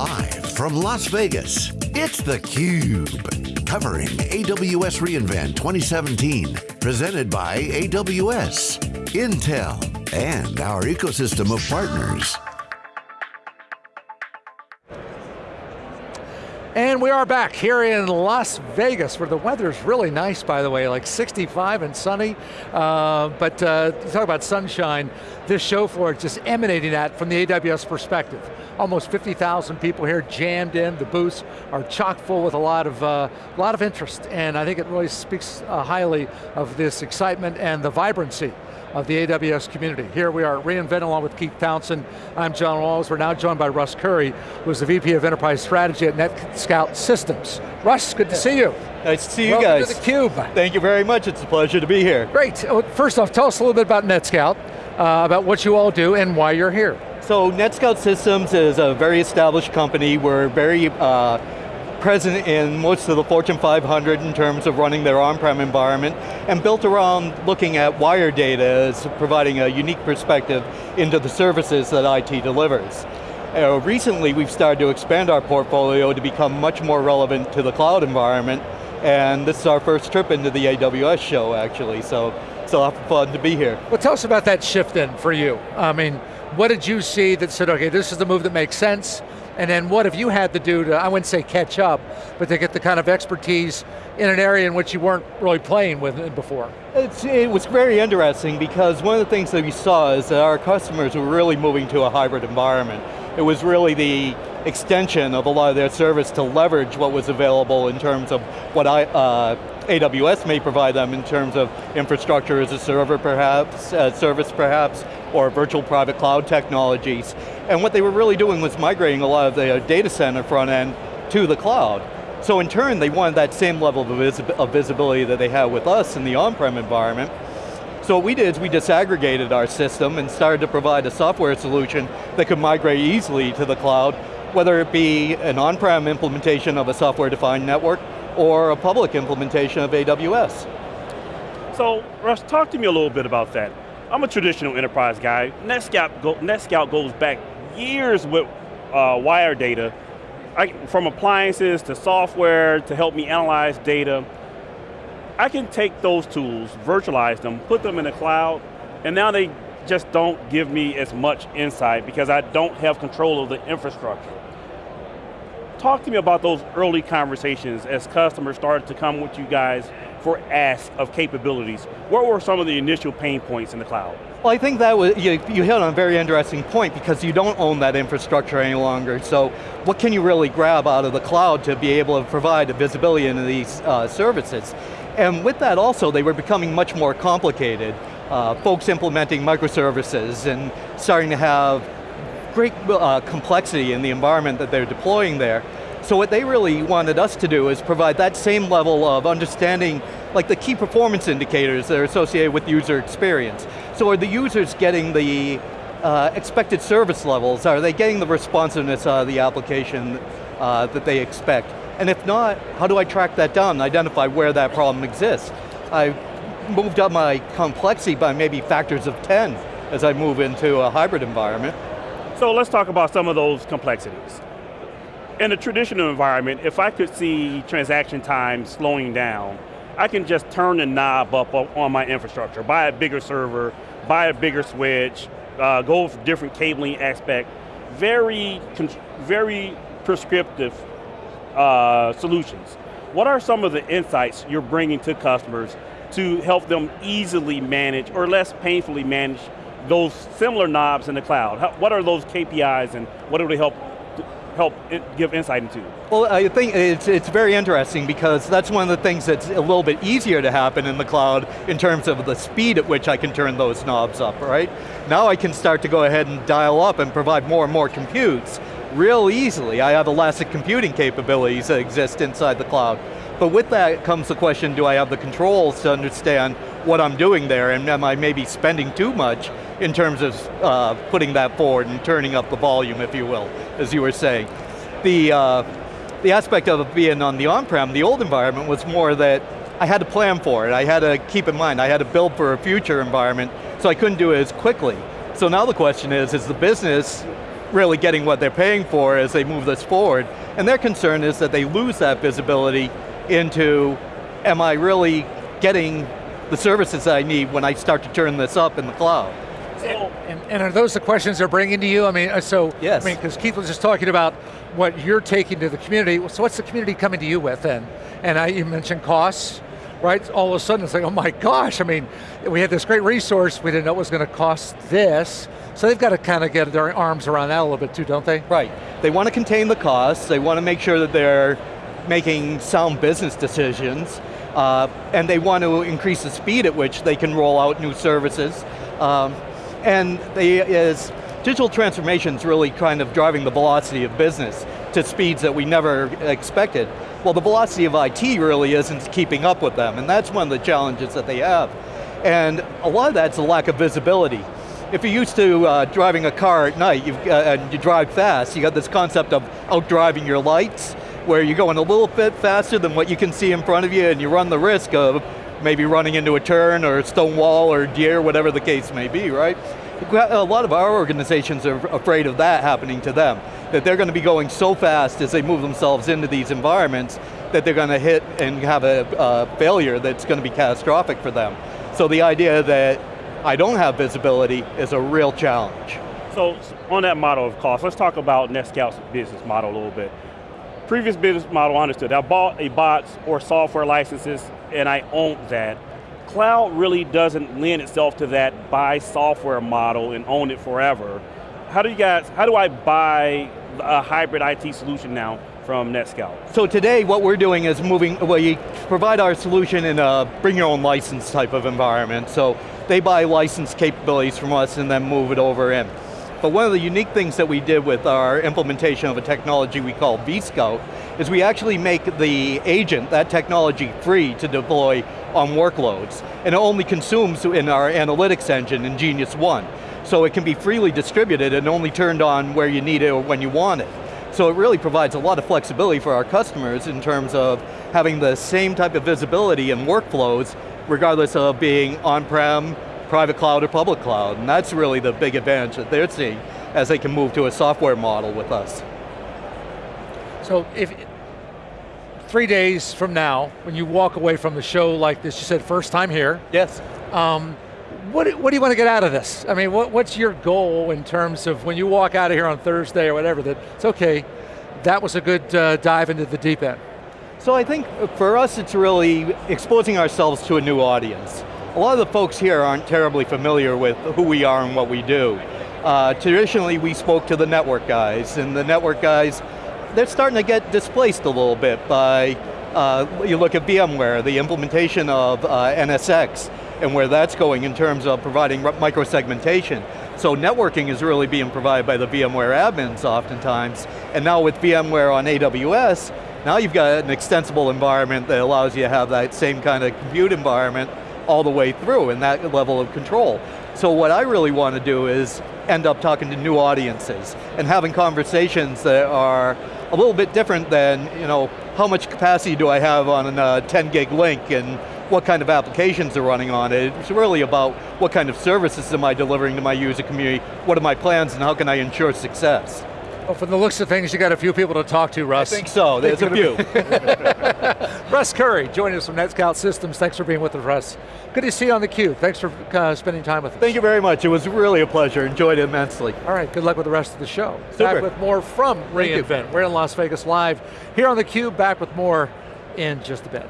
Live from Las Vegas, it's theCUBE. Covering AWS reInvent 2017. Presented by AWS, Intel, and our ecosystem of partners. And we are back here in Las Vegas where the weather's really nice by the way, like 65 and sunny. Uh, but uh, talk about sunshine, this show floor is just emanating that from the AWS perspective. Almost 50,000 people here jammed in, the booths are chock full with a lot of, uh, lot of interest and I think it really speaks uh, highly of this excitement and the vibrancy of the AWS community. Here we are at reInvent along with Keith Townsend. I'm John Walls. We're now joined by Russ Currie, who's the VP of Enterprise Strategy at NetScout Systems. Russ, good to see you. Nice to see you Welcome guys. to theCUBE. Thank you very much, it's a pleasure to be here. Great, first off, tell us a little bit about NetScout, uh, about what you all do and why you're here. So NetScout Systems is a very established company. We're very uh, present in most of the Fortune 500 in terms of running their on-prem environment and built around looking at wire data as providing a unique perspective into the services that IT delivers. Uh, recently we've started to expand our portfolio to become much more relevant to the cloud environment and this is our first trip into the AWS show actually, so it's a lot of fun to be here. Well tell us about that shift then for you. I mean, what did you see that said, okay, this is the move that makes sense, and then what have you had to do to, I wouldn't say catch up, but to get the kind of expertise in an area in which you weren't really playing with it before? It's, it was very interesting because one of the things that we saw is that our customers were really moving to a hybrid environment. It was really the extension of a lot of their service to leverage what was available in terms of what I, uh, AWS may provide them in terms of infrastructure as a server perhaps, uh, service perhaps, or virtual private cloud technologies. And what they were really doing was migrating a lot of the uh, data center front end to the cloud. So in turn, they wanted that same level of, of visibility that they have with us in the on-prem environment. So what we did is we disaggregated our system and started to provide a software solution that could migrate easily to the cloud, whether it be an on-prem implementation of a software-defined network or a public implementation of AWS. So, Russ, talk to me a little bit about that. I'm a traditional enterprise guy. NetScout, go, NetScout goes back years with uh, wire data, I, from appliances to software to help me analyze data. I can take those tools, virtualize them, put them in the cloud, and now they just don't give me as much insight because I don't have control of the infrastructure. Talk to me about those early conversations as customers started to come with you guys for ask of capabilities. What were some of the initial pain points in the cloud? Well, I think that was, you, you hit on a very interesting point because you don't own that infrastructure any longer, so what can you really grab out of the cloud to be able to provide visibility into these uh, services? And with that also, they were becoming much more complicated. Uh, folks implementing microservices and starting to have great uh, complexity in the environment that they're deploying there. So what they really wanted us to do is provide that same level of understanding like the key performance indicators that are associated with user experience. So are the users getting the uh, expected service levels? Are they getting the responsiveness of the application uh, that they expect? And if not, how do I track that down and identify where that problem exists? I moved up my complexity by maybe factors of 10 as I move into a hybrid environment. So let's talk about some of those complexities. In a traditional environment, if I could see transaction time slowing down, I can just turn the knob up on my infrastructure, buy a bigger server, buy a bigger switch, uh, go for different cabling aspect, very, very prescriptive uh, solutions. What are some of the insights you're bringing to customers to help them easily manage or less painfully manage those similar knobs in the cloud? How, what are those KPIs and what do they help help give insight into? Well, I think it's, it's very interesting because that's one of the things that's a little bit easier to happen in the cloud in terms of the speed at which I can turn those knobs up, right? Now I can start to go ahead and dial up and provide more and more computes real easily. I have elastic computing capabilities that exist inside the cloud. But with that comes the question, do I have the controls to understand what I'm doing there and am I maybe spending too much in terms of uh, putting that forward and turning up the volume, if you will, as you were saying. The, uh, the aspect of being on the on-prem, the old environment was more that I had to plan for it. I had to keep in mind, I had to build for a future environment, so I couldn't do it as quickly. So now the question is, is the business really getting what they're paying for as they move this forward. And their concern is that they lose that visibility into, am I really getting the services I need when I start to turn this up in the cloud? And, and, are those the questions they're bringing to you? I mean, uh, so, yes. I mean, because Keith was just talking about what you're taking to the community, so what's the community coming to you with then? And I, you mentioned costs, right? All of a sudden it's like, oh my gosh, I mean, we had this great resource, we didn't know it was going to cost this, so they've got to kind of get their arms around that a little bit too, don't they? Right, they want to contain the costs, they want to make sure that they're making sound business decisions, uh, and they want to increase the speed at which they can roll out new services. Um, and they, is, digital transformation is really kind of driving the velocity of business to speeds that we never expected. Well, the velocity of IT really isn't keeping up with them, and that's one of the challenges that they have. And a lot of that's a lack of visibility. If you're used to uh, driving a car at night uh, and you drive fast, you got this concept of outdriving your lights, where you're going a little bit faster than what you can see in front of you and you run the risk of maybe running into a turn or a stone wall or deer, whatever the case may be, right? A lot of our organizations are afraid of that happening to them, that they're going to be going so fast as they move themselves into these environments that they're going to hit and have a, failure that's going to be catastrophic for them. So the idea that I don't have visibility is a real challenge. So on that model of cost, let's talk about NetScout's business model a little bit. Previous business model I understood, I bought a bots or software licenses and I owned that. Cloud really doesn't lend itself to that buy software model and own it forever. How do you guys, how do I buy a hybrid IT solution now from NetScout? So today what we're doing is moving, well you provide our solution in a bring your own license type of environment. So they buy license capabilities from us and then move it over in. But one of the unique things that we did with our implementation of a technology we call vScout is we actually make the agent, that technology, free to deploy on workloads. And it only consumes in our analytics engine nGeniusONE. So it can be freely distributed and only turned on where you need it or when you want it. So it really provides a lot of flexibility for our customers in terms of having the same type of visibility and workflows regardless of being on-prem, private cloud or public cloud, and that's really the big advantage that they're seeing as they can move to a software model with us. So if, three days from now, when you walk away from the show like this, you said first time here. Yes. Um, what, what do you want to get out of this? I mean, what, what's your goal in terms of when you walk out of here on Thursday or whatever, that it's okay, that was a good uh, dive into the deep end? So I think for us it's really exposing ourselves to a new audience a lot of the folks here aren't terribly familiar with who we are and what we do. Uh, traditionally, we spoke to the network guys, and the network guys, they're starting to get displaced a little bit by, uh, you look at VMware, the implementation of uh, NSX, and where that's going in terms of providing micro-segmentation. So networking is really being provided by the VMware admins oftentimes, and now with VMware on AWS, now you've got an extensible environment that allows you to have that same kind of compute environment all the way through and that level of control. So what I really want to do is end up talking to new audiences and having conversations that are a little bit different than, you know, how much capacity do I have on a uh, 10 gig link and what kind of applications are running on it. It's really about what kind of services am I delivering to my user community, what are my plans and how can I ensure success. Well, from the looks of things, you got a few people to talk to, Russ. I think so, there's a few. Russ Currie, joining us from NetScout Systems. Thanks for being with us, Russ. Good to see you on theCUBE. Thanks for uh, spending time with us. Thank you very much. It was really a pleasure. Enjoyed it immensely. All right, good luck with the rest of the show. Super. Back with more from reInvent. We're in Las Vegas Live. Here on theCUBE, back with more in just a bit.